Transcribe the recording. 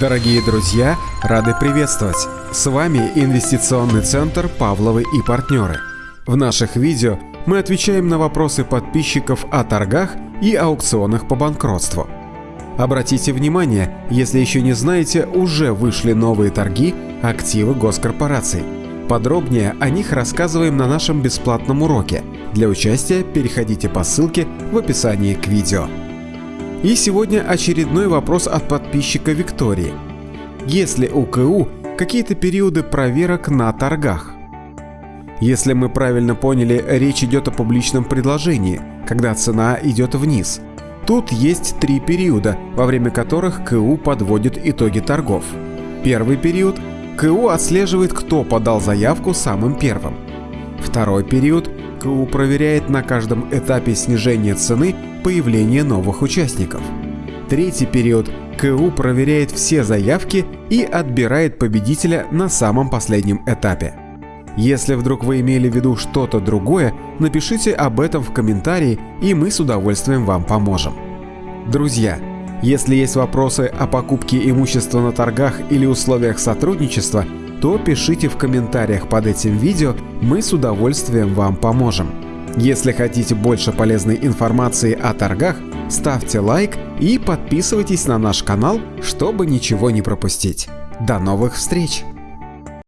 Дорогие друзья, рады приветствовать! С вами Инвестиционный центр «Павловы и партнеры». В наших видео мы отвечаем на вопросы подписчиков о торгах и аукционах по банкротству. Обратите внимание, если еще не знаете, уже вышли новые торги активы госкорпораций. Подробнее о них рассказываем на нашем бесплатном уроке. Для участия переходите по ссылке в описании к видео. И сегодня очередной вопрос от подписчика Виктории. Есть ли у КУ какие-то периоды проверок на торгах? Если мы правильно поняли, речь идет о публичном предложении, когда цена идет вниз. Тут есть три периода, во время которых КУ подводит итоги торгов. Первый период – КУ отслеживает, кто подал заявку самым первым. Второй период – КУ проверяет на каждом этапе снижения цены появление новых участников. Третий период – КУ проверяет все заявки и отбирает победителя на самом последнем этапе. Если вдруг вы имели в виду что-то другое, напишите об этом в комментарии, и мы с удовольствием вам поможем. Друзья, если есть вопросы о покупке имущества на торгах или условиях сотрудничества, то пишите в комментариях под этим видео, мы с удовольствием вам поможем. Если хотите больше полезной информации о торгах, ставьте лайк и подписывайтесь на наш канал, чтобы ничего не пропустить. До новых встреч!